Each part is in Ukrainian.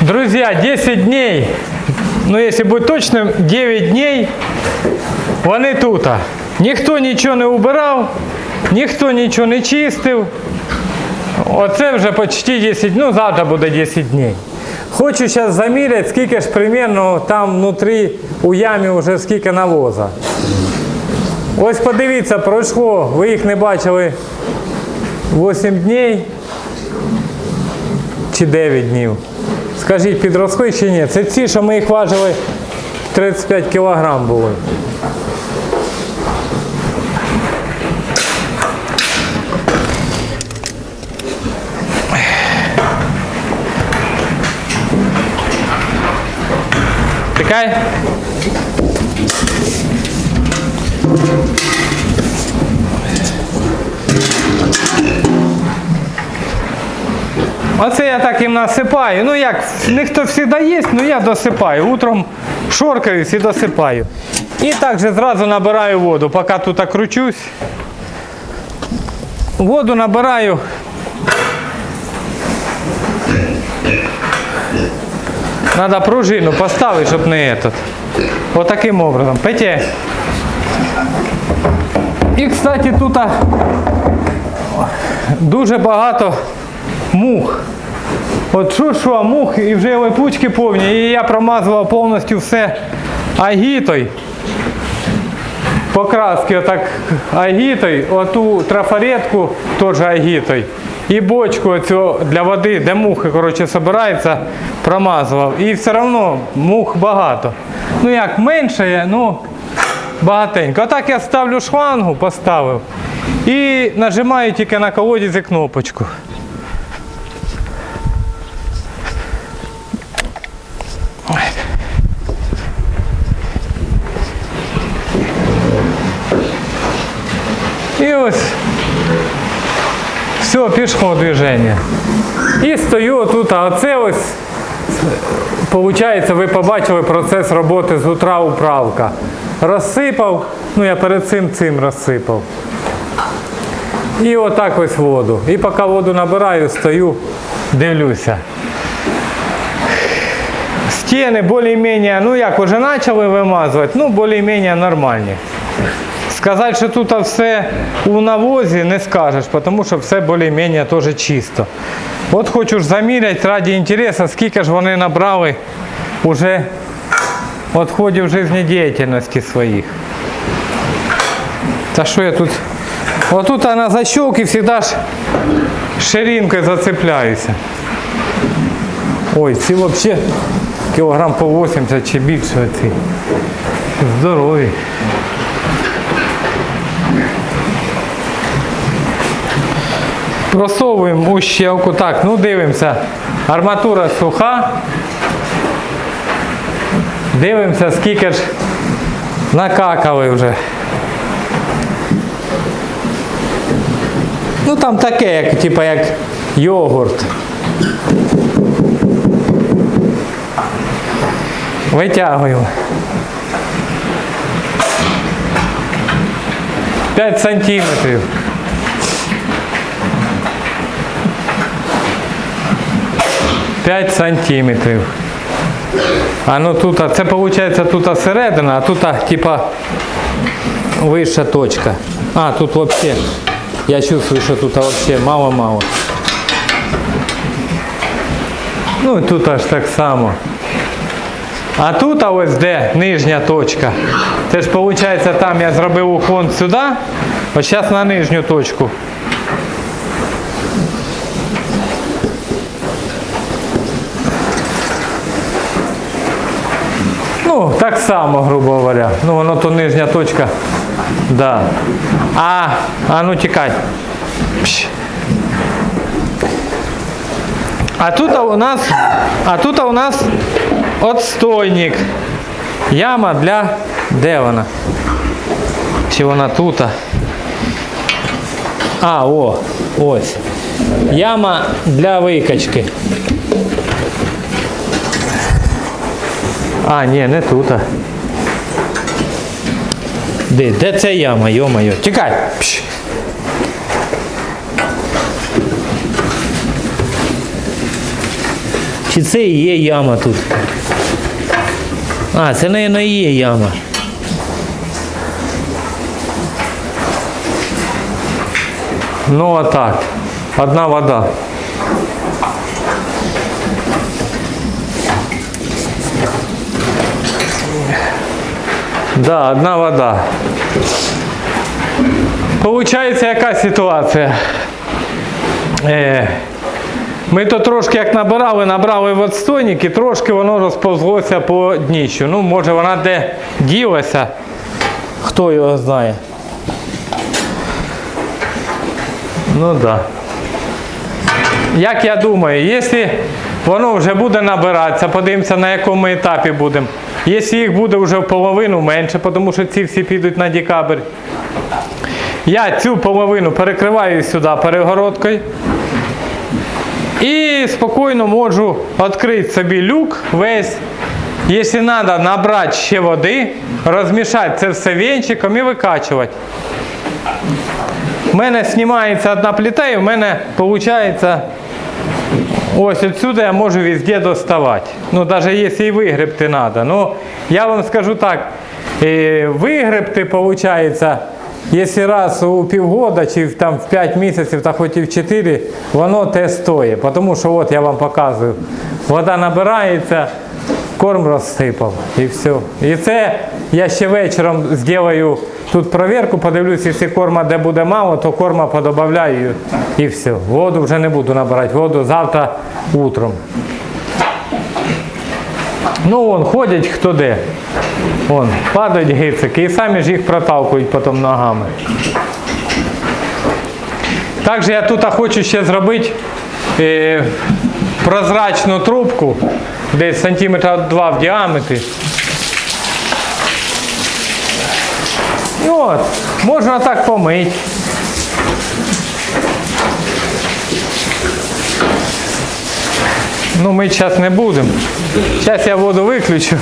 Друзья, 10 дней, ну если быть точным, 9 дней вони тут. Ніхто нічого не убирав, ніхто нічого не чистив. Оце вже почти 10, ну завтра буде 10 днів. Хочу зараз заміряти, скільки ж примерно там внутрі у ямі вже скільки навоза. Ось подивіться, пройшло, ви їх не бачили 8 днів чи 9 днів. Скажіть, підросли чи ні? Це ці, що ми їх важили 35 кг були. Тикай. Оце я так їм насипаю. Ну як, ніхто завжди є, ну я досипаю. Утром шоркаюсь і досипаю. І так же зразу набираю воду, поки тут кручусь. Воду набираю. Надо пружину поставити, щоб не этот. Вот образом. Петя. І, кстати, тут дуже багато мух. От що що, мух і вже липучки повні. І я промазував повністю все агітою. Покраски отак агітою, оту трафаретку теж агітою. І бочку оцю для води, де мухи коротше, збираються, промазував. І все одно мух багато. Ну як менше, ну багатенько. А так я ставлю шлангу, поставив. І нажимаю тільки на колодязі кнопочку. І ось все, пішло движення. І стою тут, а оце ось, виходить, ви побачили процес роботи з утра управка. Розсипав, ну я перед цим цим розсипав. І отак ось воду. І поки воду набираю, стою, дивлюся. Стіни більш-менш, ну як, вже почали вимазувати, ну більш-менш нормальні. Сказати, що тут все у навозі не скажеш, тому що все більш-менш теж чисто. От хочу ж заміряти раді інтересу, скільки ж вони набрали уже відходів життєдіяльності своїх. Та що я тут? Отут на защелки завжди ж ширинкою зацепляюся. Ой, ці взагалі кілограм по 80 чи більше ці. Здорові. Просовуємо у щелку. Так, ну дивимося. Арматура суха. Дивимося, скільки ж накакали вже. Ну там таке, як, типа як йогурт. Витягуємо. 5 сантиметрів. П'ять сантиметрів. А ну тут, а це виходить тут середина, а тут типа вища точка. А, тут вообще, я чувствую, що тут вообще мало-мало. Ну і тут аж так само. А тут а ось де нижня точка. Це ж виходить там я зробив уклон сюди, ось зараз на нижню точку. Ну, так само, грубо говоря. Ну, воно то нижня точка. Да. А, а ну тікай. А тут у нас, а тут у нас отстойник. Яма для, де вона? Чи вона тут? А, о, ось. Яма для викачки. А, ні, не тут. а. Де де це яма, йо-моє? Тікай! Пш. Чи це і є яма тут? А, це, мабуть, і є яма. Ну а так. Одна вода. Да, одна вода. Получається, яка ситуація? Е, ми то трошки як набирали, набрали в отстойник і трошки воно розповзлося по дніщу. Ну, може вона де ділася, хто його знає. Ну так. Да. Як я думаю, якщо воно вже буде набиратися, подивимося на якому етапі будемо. Якщо їх буде вже в половину менше, тому що ці всі підуть на декабрь, я цю половину перекриваю сюди перегородкою. І спокійно можу відкрити собі люк весь. Якщо треба набрати ще води, розмішати це все венчиком і викачувати. У мене знімається одна плита і в мене виходить ось отсюда я можу везде доставати. Ну, навіть якщо і вигребти треба. Ну, я вам скажу так, вигребти виходить, якщо раз у півгода чи там в 5 місяців, та хоч і в 4, воно те стоїть. Тому що от я вам показую, вода набирається, корм розсипав і все. І це я ще вечором зроблю тут проверку, подивлюся, якщо корма де буде мало, то корма подобавляю і все. Воду вже не буду набирати, воду завтра утром. Ну вон, ходять хто де. Вон, падають гицики і самі ж їх проталкують потім ногами. Також я тут хочу ще зробити е, прозрачну трубку, десь сантиметра 2 в діаметрі. І от, можна так помити. Ну, ми зараз не будемо. Зараз я воду виключу.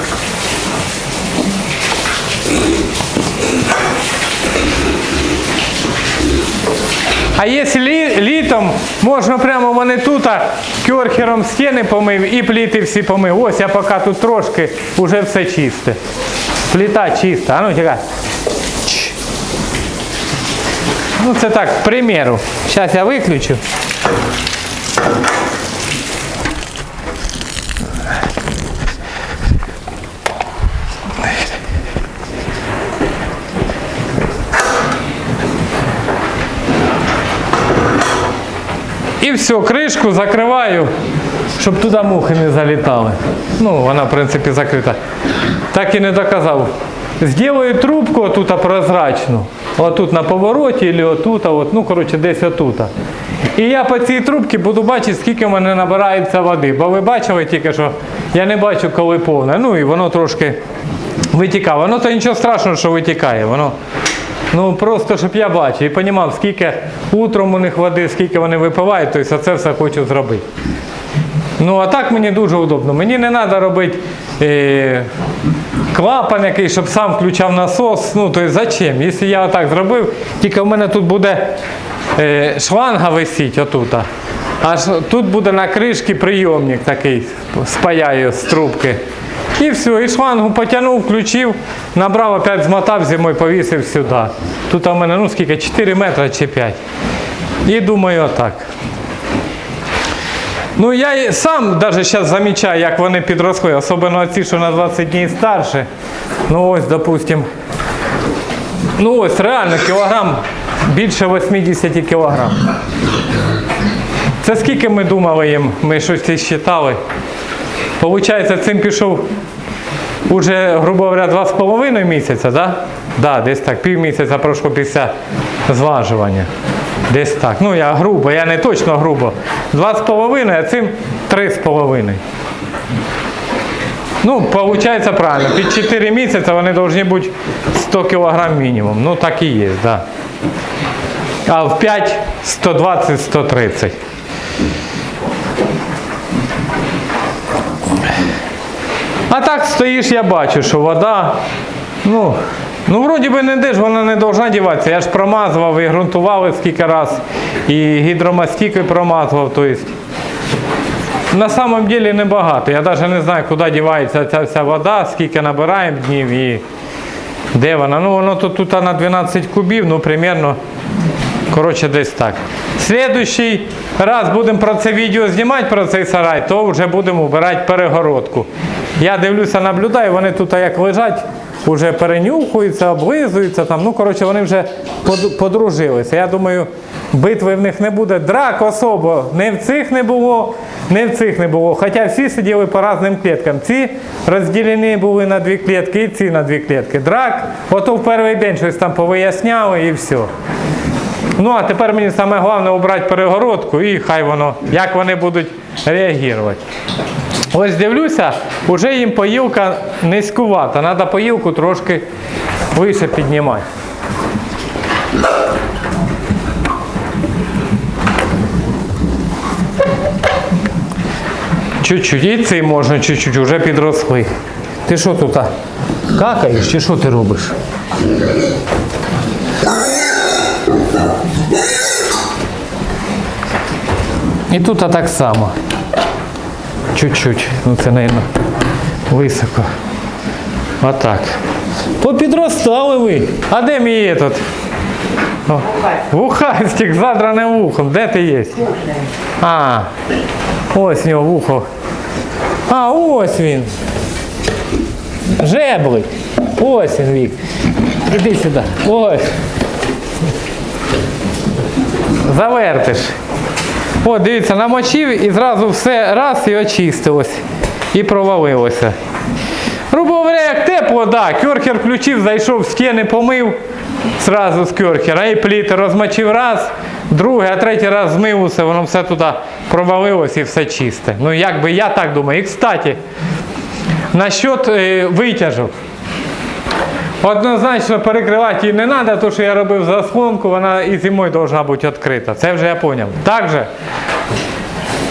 А якщо лі, літом, можна прямо вони тут керхером стіни помив і пліти всі помив. Ось я поки тут трошки, вже все чисте. Пліта чиста. А ну тікай. Ну це так, к примеру. Зараз я виключу. І все, кришку закриваю, щоб туди мухи не залітали. Ну, вона, в принципі, закрита. Так і не доказав. Зроблю трубку тут прозрачну. Отут на повороті, або отут, от, ну, коротше, десь отут. І я по цій трубці буду бачити, скільки в мене набирається води. Бо ви бачили тільки, що я не бачу, коли повне. Ну і воно трошки витікає. Воно то нічого страшного, що витікає. Воно Ну просто щоб я бачив і розумів, скільки утром у них води, скільки вони випивають, тобто це все хочу зробити. Ну а так мені дуже удобно. Мені не треба робити е, клапан який, щоб сам включав насос. Ну, тобто зачем? Якщо я отак зробив, тільки в мене тут буде е, шланга висіть отут. Аж тут буде на кришці прийомник такий, спаяю з трубки. І все, і шлангу потягнув, включив, набрав, опять змотав зимою, повісив сюди. Тут у мене, ну скільки, 4 метри чи 5. І думаю, отак. Ну я сам навіть зараз замічаю, як вони підросли, особливо ці, що на 20 днів старше. Ну ось, допустим. Ну ось реально кілограм більше 80 кілограм. Це скільки ми думали їм, ми щось і считали. Получається, цим пішов уже, грубо говоря, два з половиною місяця, да? Да, десь так, пів місяця пройшло після зважування. Десь так. Ну, я грубо, я не точно грубо. Два з половиною, а цим три з половиною. Ну, виходить правильно. Під 4 місяці вони повинні бути 100 кг мінімум. Ну, так і є, да. А в 5 120-130. А так стоїш, я бачу, що вода, ну, ну вроді би не ж вона не повинна діватися. Я ж промазував і ґрунтували скільки раз, і гідромастікою промазував. Тобто, на самом деле небагато. Я навіть не знаю, куди дівається ця вся вода, скільки набираємо днів і де вона. Ну воно тут, тут на 12 кубів, ну примерно. Коротше, десь так. Слідуючий раз будемо про це відео знімати, про цей сарай, то вже будемо вбирати перегородку. Я дивлюся, наблюдаю, вони тут як лежать, вже перенюхуються, облизуються. Там. Ну, коротше, вони вже подружилися. Я думаю, битви в них не буде. Драк особо не в цих не було, не в цих не було. Хоча всі сиділи по різним кліткам. Ці розділені були на дві клітки, і ці на дві клітки. Драк, ото в перший день щось там повиясняли і все. Ну, а тепер мені саме головне обрати перегородку і хай воно, як вони будуть реагувати. Ось дивлюся, вже їм поїлка низькувата. Треба поїлку трошки вище піднімати. Чуть-чуть, і цей можна чуть-чуть, вже підросли. Ти що тут? Какаєш чи що ти робиш? І тут а так само. Чуть-чуть. Ну це, мабуть, високо. Отак. Попідростали ви. А де мій этот? О, Вухастик, задраним вухом. Де ти є? А, ось нього вухо. А, ось він. Жеблик. Ось він вік. Іди сюди. Ось. Завертиш. О, дивіться, намочив і зразу все раз і очистилось. І провалилося. Грубо говоря, як тепло, да, кьорхер включив, зайшов стіни, помив зразу з кьорхера. І пліти розмочив раз, другий, а третій раз змив усе, воно все туди провалилось і все чисте. Ну, як би я так думаю. І кстати, насчет е, витяжок. Однозначно перекривати її не треба, тому що я робив заслонку, вона і зимою повинна бути відкрита. Це вже я зрозумів. Також,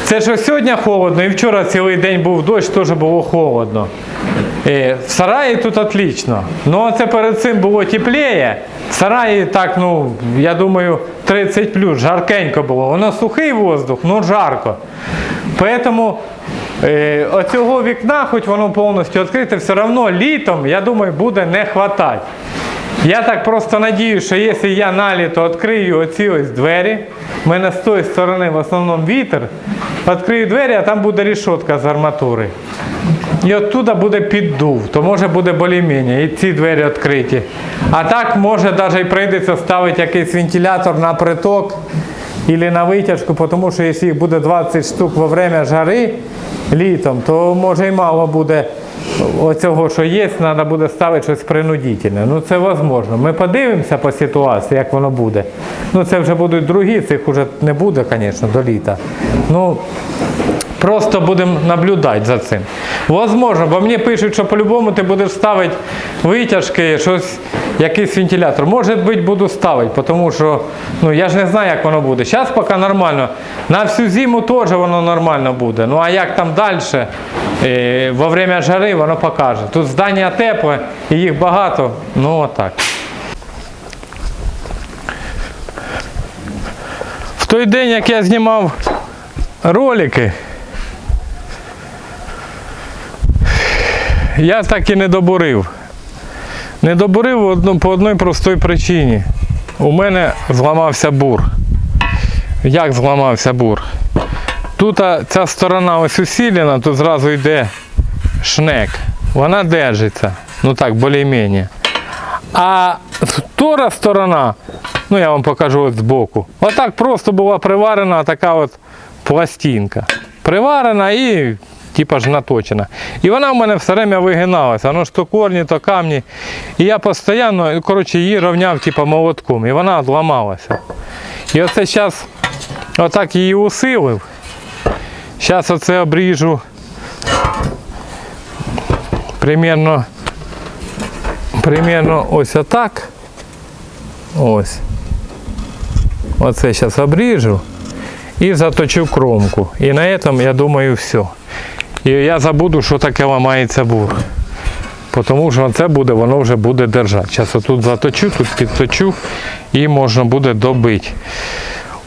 це що сьогодні холодно, і вчора цілий день був дощ, теж було холодно. Е, В сараї тут отлично. Ну це перед цим було тепліше. В сараї так, ну, я думаю, 30 плюс, жаркенько було. Воно сухий воздух, ну жарко. Поэтому е, оцього вікна, хоч воно повністю відкрите, все одно літом, я думаю, буде не хватати. Я так просто надію, що якщо я на літо відкрию оці ось двері, в мене з тої сторони в основному вітер, відкрию двері, а там буде рішотка з арматури. І оттуда буде піддув, то може буде більш-менш, і ці двері відкриті. А так може навіть прийдеться ставити якийсь вентилятор на приток або на витяжку, тому що якщо їх буде 20 штук во время жари літом, то може і мало буде оцього, що є, треба буде ставити щось принудительне. Ну це можливо. Ми подивимося по ситуації, як воно буде. Ну це вже будуть другі, цих вже не буде, звісно, до літа. Ну, Просто будемо наблюдати за цим. Возможно, бо мені пишуть, що по-любому ти будеш ставити витяжки, щось, якийсь вентилятор. Може бути, буду ставити, тому що ну, я ж не знаю, як воно буде. Зараз поки нормально. На всю зиму теж воно нормально буде. Ну а як там далі, е, во время жари воно покаже. Тут здання тепле і їх багато. Ну отак. В той день, як я знімав ролики, я так і не добурив. Не добурив по одній простій причині. У мене зламався бур. Як зламався бур? Тут ця сторона ось усилена, тут зразу йде шнек. Вона держиться. Ну так, більш-менш. А втора сторона, ну я вам покажу от збоку. Отак просто була приварена така от пластинка. Приварена і типа ж наточена. І вона в мене все время вигиналася. Воно ж то корні, то камні. І я постійно коротше, її рівняв типа, молотком. І вона відламалася. І оце зараз отак її усилив. Зараз оце обріжу примерно, примерно ось отак. Ось. Оце зараз обріжу і заточу кромку. І на цьому, я думаю, все. І я забуду, що таке ламається бур. Тому що це буде, воно вже буде держати. Зараз отут заточу, тут підточу і можна буде добити.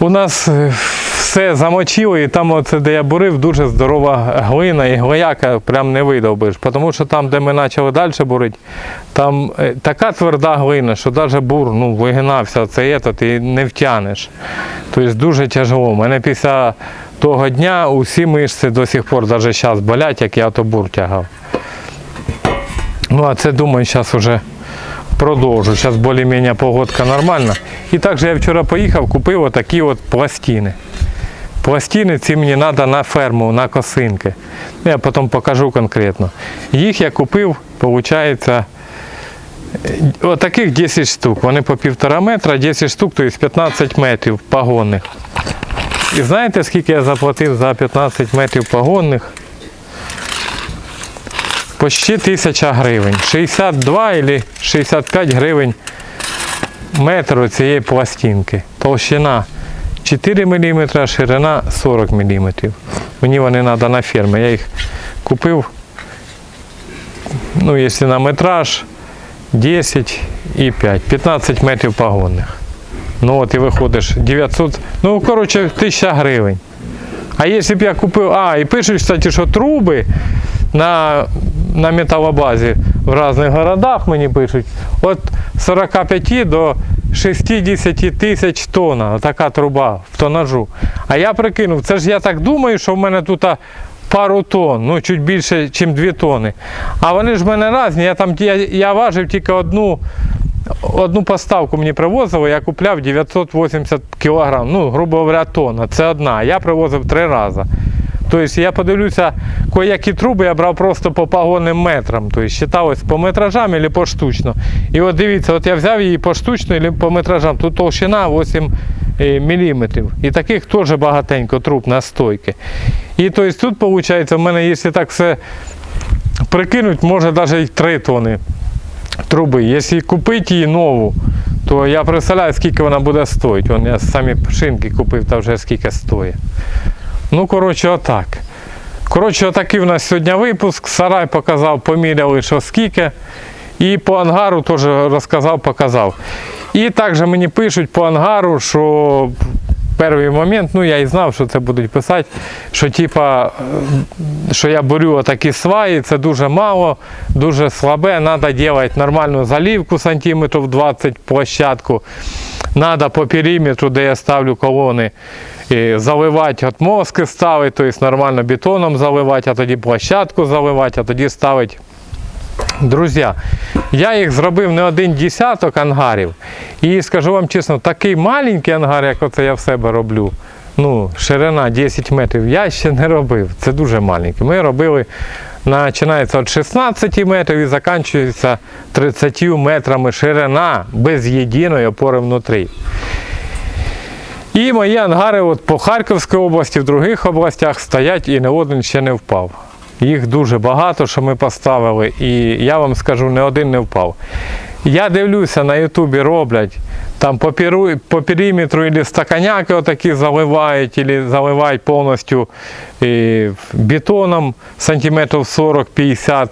У нас е, все замочило, і там, оце, де я бурив, дуже здорова глина, і глояка прям не видовбиш. Тому що там, де ми почали далі бурити, там е, така тверда глина, що навіть бур ну, вигинався, це є, ти не втягнеш. Тобто дуже тяжело. У мене після того дня усі мишці до сих пор, навіть зараз болять, як я то бур тягав. Ну, а це думаю, зараз вже продовжу. Зараз більш-менш погодка нормальна. І також я вчора поїхав, купив отакі от пластини. Пластини ці мені треба на ферму, на косинки. Ну, Я потім покажу конкретно. Їх я купив, виходить, отаких 10 штук. Вони по півтора метра, 10 штук, тобто 15 метрів погонних. І знаєте, скільки я заплатив за 15 метрів погонних? Почти 1000 гривень. 62 або 65 гривень метр цієї пластинки. Толщина 4 мм, ширина 40 мм. Мені вони треба на фермі. Я їх купив, ну, якщо на метраж, 10 і 5. 15 метрів погонних. Ну от і виходиш 900, ну коротше 1000 гривень. А якщо б я купив, а, і пишуть, кстати, що труби на, на металобазі в різних городах мені пишуть, від 45 до 60 тисяч тонн, така труба в тонажу. А я прикинув, це ж я так думаю, що в мене тут пару тонн, ну чуть більше, ніж 2 тонни. А вони ж в мене різні, я там я, я важив тільки одну. Одну поставку мені привозили, я купляв 980 кг, ну, грубо говоря, тонна. Це одна. Я привозив три рази. Тобто я подивлюся, які труби я брав просто по погонним метрам. Тобто считалось по метражам або поштучно. І от дивіться, от я взяв її поштучно або по метражам. Тут толщина 8 мм. І таких теж багатенько труб на стойки. І тобто, тут виходить, в мене, якщо так все прикинуть, може навіть і 3 тони труби. Якщо купити її нову, то я представляю, скільки вона буде стоїти. Вон я самі шинки купив, та вже скільки стоїть. Ну, коротше, отак. Коротше, отакий у нас сьогодні випуск. Сарай показав, поміряли, що скільки. І по ангару теж розказав, показав. І також мені пишуть по ангару, що перший момент, ну я і знав, що це будуть писати, що типа, що я борю отакі сваї, це дуже мало, дуже слабе, треба робити нормальну залівку сантиметрів 20 площадку. Треба по периметру, де я ставлю колони, і заливати от мозки ставити, тобто нормально бетоном заливати, а тоді площадку заливати, а тоді ставити Друзі, я їх зробив не один десяток ангарів. І скажу вам чесно, такий маленький ангар, як оце я в себе роблю. Ну, ширина 10 метрів, я ще не робив. Це дуже маленький. Ми робили, починається від 16 метрів і закінчується 30 метрами ширина без єдиної опори внутрі. І мої ангари от по Харківській області, в других областях стоять і не один ще не впав. Їх дуже багато, що ми поставили, і я вам скажу, не один не впав. Я дивлюся, на Ютубі роблять, там по, перу, по периметру або стаканяки отакі заливають, або заливають повністю бетоном сантиметрів 40-50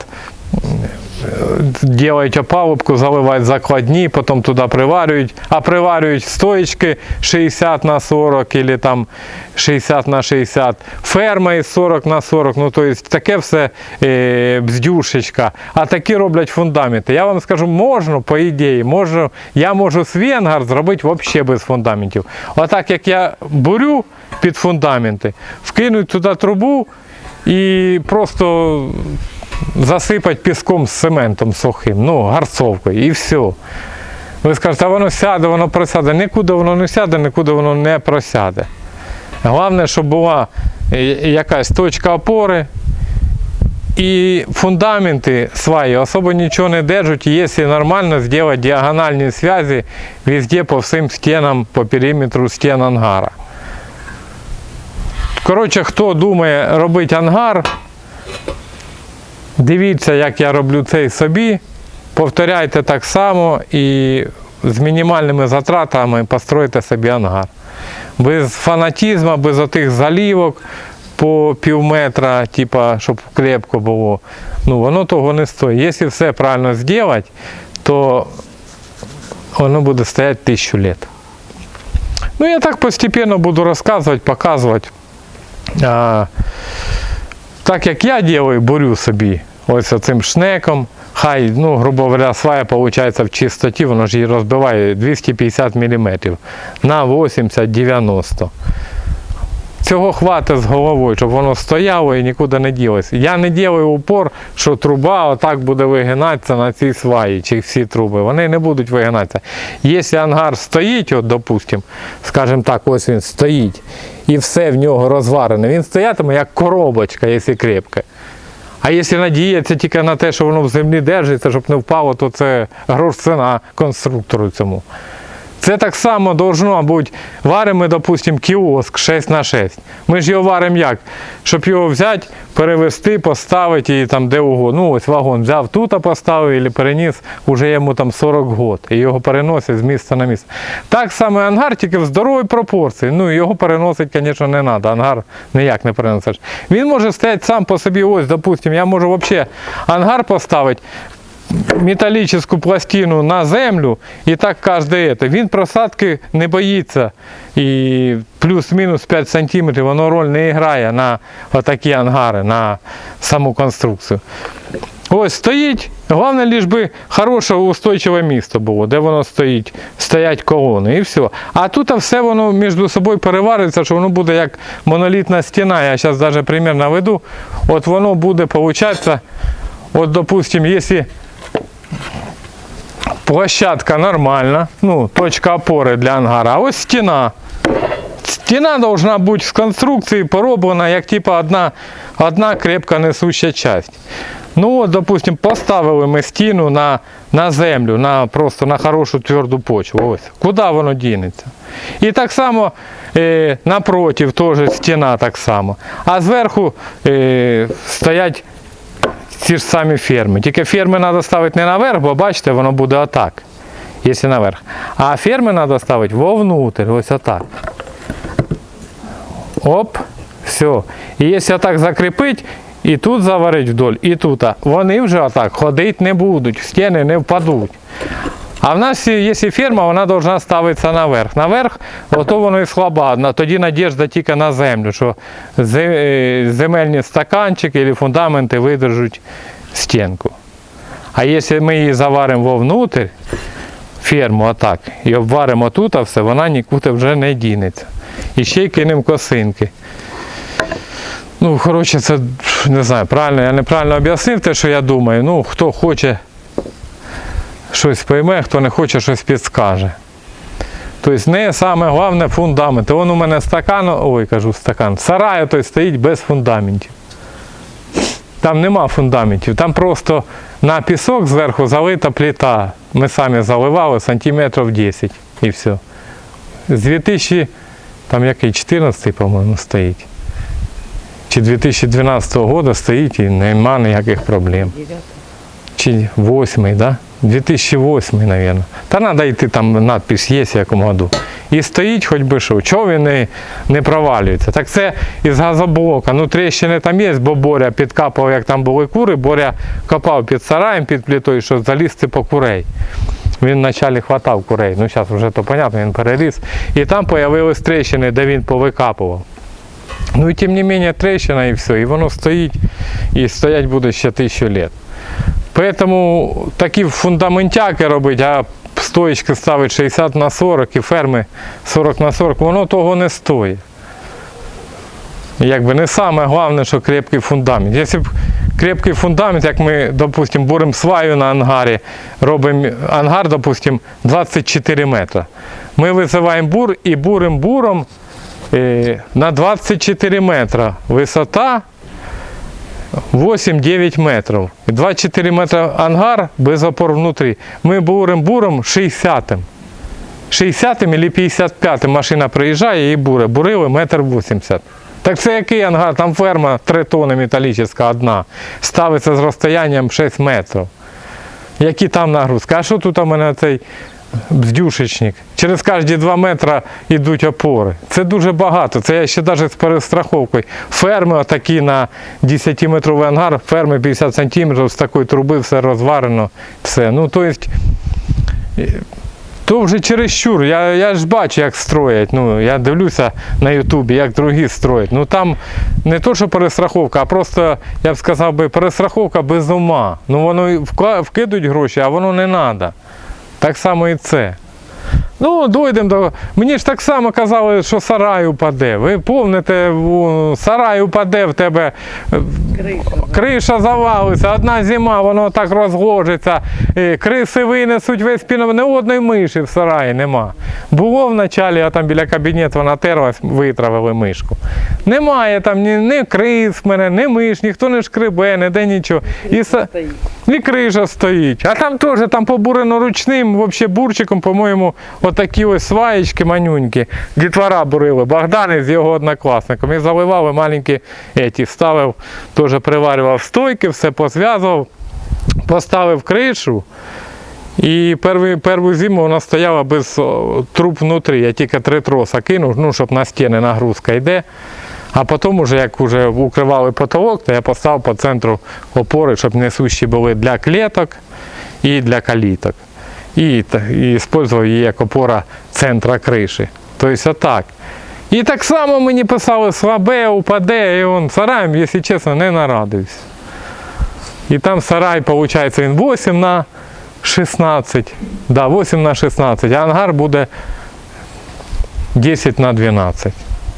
делають опалубку, заливають закладні, потім туди приварюють, а приварюють стоечки 60 на 40 або там 60 на 60, ферма із 40 на 40, ну то таке все е, бздюшечка. А такі роблять фундаменти. Я вам скажу, можна, по ідеї, можу, я можу свій ангар зробити взагалі без фундаментів. Отак як я бурю під фундаменти, вкинуть туди трубу і просто засипати піском з цементом сухим, ну, гарцовкою і все. Ви скажете, а воно сяде, воно просяде. Нікуди воно не сяде, нікуди воно не просяде. Головне, щоб була е, якась точка опори. І фундаменти сваї особо нічого не держать, якщо нормально зробити діагональні зв'язки везде по всім стінам, по периметру стін ангара. Коротше, хто думає робити ангар, Дивіться, як я роблю цей собі. Повторяйте так само і з мінімальними затратами постройте собі ангар. Без фанатізму, без отих залівок по пів метра, типа, щоб крепко було. Ну, воно того не стоїть. Якщо все правильно зробити, то воно буде стояти тисячу літ. Ну, я так постепенно буду рассказывать, показывать. Так як я делаю, борю собі ось цим шнеком. Хай, ну, грубо говоря, свая виходить в чистоті, воно ж її розбиває 250 мм на 80-90. Цього хватить з головою, щоб воно стояло і нікуди не ділося. Я не ділаю упор, що труба отак буде вигинатися на цій сваї, чи всі труби. Вони не будуть вигинатися. Якщо ангар стоїть, от, допустим, скажімо так, ось він стоїть, і все в нього розварене, він стоятиме як коробочка, якщо крепке. А якщо надіятися тільки на те, що воно в землі держиться, щоб не впало, то це грош ціна конструктору цьому. Це так само должно бути. Варимо, ми, допустимо, кіоск 6 на 6. Ми ж його варимо як? Щоб його взяти, перевести, поставити і там де угодно. Ну, ось вагон взяв тут, поставив і переніс, уже йому там 40 год. І його переносять з місця на місце. Так само ангар, тільки в здоровій пропорції. Ну, його переносить, звісно, не треба. Ангар ніяк не переносиш. Він може стояти сам по собі, ось, допустимо, я можу взагалі ангар поставити металлическую пластину на землю і так кожне это. Він просадки не боїться. І плюс-мінус 5 см воно роль не грає на отакі ангари, на саму конструкцію. Ось стоїть, головне лиш би хороше устойчиве місто було, де воно стоїть, стоять колони і все. А тут все воно між собою перевариться, що воно буде як монолітна стіна. Я зараз навіть примір наведу. От воно буде, виходить, от, допустим, якщо площадка нормальна, ну, точка опори для ангара, а ось стіна. Стіна должна бути з конструкції пороблена, як типа одна, одна крепка несуща часть. Ну, от, допустим, поставили ми стіну на, на землю, на, просто на хорошу тверду почву. Ось. Куди воно дінеться? І так само е, напротив теж стіна так само. А зверху е, стоять ці ж самі ферми. Тільки ферми треба ставити не наверх, бо бачите, воно буде отак, якщо наверх. А ферми треба ставити вовнутрь, ось отак. Оп, все. І якщо так закріпити, і тут заварити вдоль, і тут, вони вже отак ходити не будуть, стіни не впадуть. А в нас, якщо ферма, вона повинна ставитися наверх. Наверх, ото воно і слабо. Тоді надіжда тільки на землю, що е, земельні стаканчики або фундаменти видержуть стінку. А якщо ми її заваримо вовнутрь, ферму отак, і обваримо тут, а все, вона нікуди вже не дінеться. І ще й кинемо косинки. Ну, коротше, це не знаю, правильно, я неправильно об'яснив те, що я думаю. Ну, хто хоче щось пойме, хто не хоче, щось підскаже. Тобто не саме головне фундамент. Вон у мене стакан, ой, кажу стакан, сарай той стоїть без фундаментів. Там нема фундаментів, там просто на пісок зверху залита плита. Ми самі заливали сантиметрів 10 і все. З 2000, там який 14, по-моєму, стоїть. Чи 2012 року стоїть і нема ніяких проблем. Чи 8, да? 2008, мабуть. Та треба йти, там надпись є в якому году. І стоїть хоч би що. Чого він не, не провалюється? Так це із газоблока. Ну тріщини там є, бо Боря підкапав, як там були кури, Боря копав під сараєм, під плитою, щоб залізти по курей. Він вначалі хватав курей. Ну зараз вже то понятно, він переріс. І там з'явились тріщини, де він повикапував. Ну і тим не менше трещина і все, і воно стоїть, і стоять буде ще тисячу літ. Поэтому такі фундаментяки робить, а стоїчки ставить 60 на 40 і ферми 40 на 40, воно того не стоїть. Якби не саме головне, що крепкий фундамент. Якщо б крепкий фундамент, як ми, допустимо, буримо сваю на ангарі, робимо ангар, допустимо, 24 метри. Ми висиваємо бур і буримо буром е, на 24 метри висота 8-9 метрів. 24 метри ангар без опор внутрі. Ми бурим буром 60-м. 60-м або 55-м машина приїжджає і буре. Бурили метр 80. Так це який ангар? Там ферма 3 тонни металічна одна. Ставиться з розстоянням 6 метрів. Які там нагрузки? А що тут у мене цей бздюшечник? Через кожні 2 метри йдуть опори. Це дуже багато. Це я ще навіть з перестраховкою. Ферми отакі на 10-метровий ангар, ферми 50 см з такої труби, все розварено. Все. Ну, то есть, То вже чересчур. Я, я ж бачу, як строять. Ну, я дивлюся на Ютубі, як другі строять. Ну там не то, що перестраховка, а просто, я б сказав би, перестраховка без ума. Ну воно вкидуть гроші, а воно не треба. Так само і це. Ну, дойдемо до. Мені ж так само казали, що сарай упаде. Ви помните, сарай упаде в тебе. криша, Криша завалиться, одна зима, воно так розложиться, е, криси винесуть весь пінов, не одної миші в сараї нема. Було вначалі, а там біля кабінету вона терлась, витравили мишку. Немає там ні, ні крис мене, ні миш, ніхто не шкребе, ніде нічого. І, са- і криша стоїть. А там теж там побурено ручним, взагалі бурчиком, по-моєму, отакі ось сваєчки манюнькі. Дітвора бурили. Богдан з його однокласником. І заливали маленькі еті, ставив, теж приварював стойки, все позв'язував, поставив кришу. І перший, першу зиму вона стояла без труб внутрі. Я тільки три троса кинув, ну, щоб на стіни нагрузка йде. А потім, уже, як вже укривали потолок, то я поставив по центру опори, щоб несущі були для клеток і для каліток. І, використовував її як опора центра криші. Тобто отак. І так само мені писали слабе, упаде, і он сараєм, якщо чесно, не нарадився. І там сарай, виходить, він 8 на 16. Да, 8 на 16, а ангар буде 10 на 12.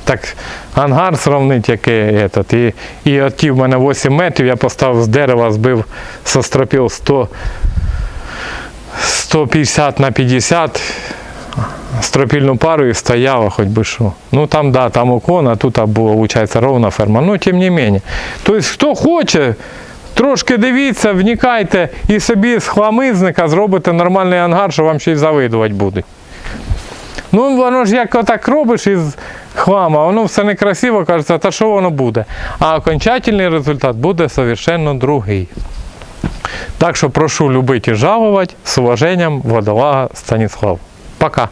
Так ангар сравнить, який этот. І, і от ті в мене 8 метрів, я поставив з дерева, збив со стропіл 100, 150 на 50 стропільну пару і стояла, хоч би що. Ну там, да, там уклон, а тут була, виходить, ровна ферма. Ну, тим не менше. Тобто, хто хоче, трошки дивіться, вникайте і собі з хламизника зробите нормальний ангар, що вам ще й завидувати будуть. Ну, воно ж як отак робиш із хлама, воно все некрасиво, кажеться, та що воно буде. А окончательний результат буде совершенно другий. Так що прошу любити і жалувати. З уваженням, водолага Станіслав. Пока.